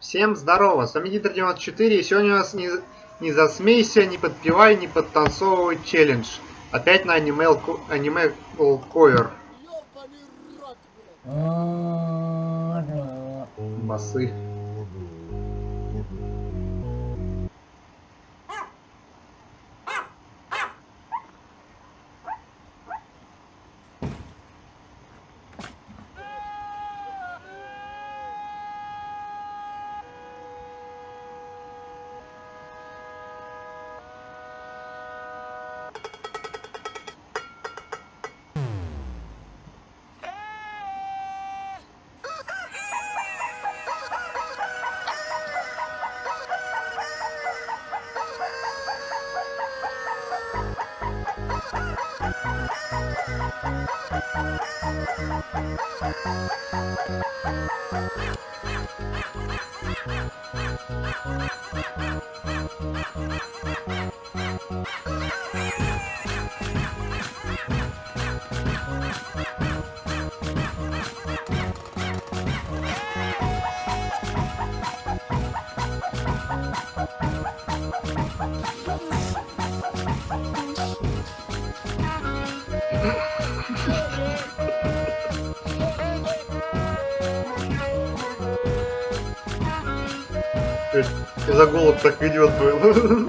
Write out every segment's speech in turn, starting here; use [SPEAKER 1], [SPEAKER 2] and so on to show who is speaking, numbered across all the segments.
[SPEAKER 1] Всем здорово, с вами Гидр 94 и сегодня у нас не, не засмейся, не подпевай, не подтанцовывай челлендж. Опять на аниме, аниме ковер. Басы. Bye. За голод так идет был.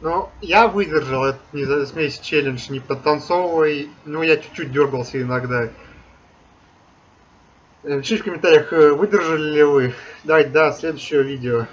[SPEAKER 1] Ну, я выдержал этот не засмейся челлендж, не подтанцовывай. Ну, я чуть-чуть дергался иногда. Напишите в комментариях, э, выдержали ли вы. Давайте до следующего видео.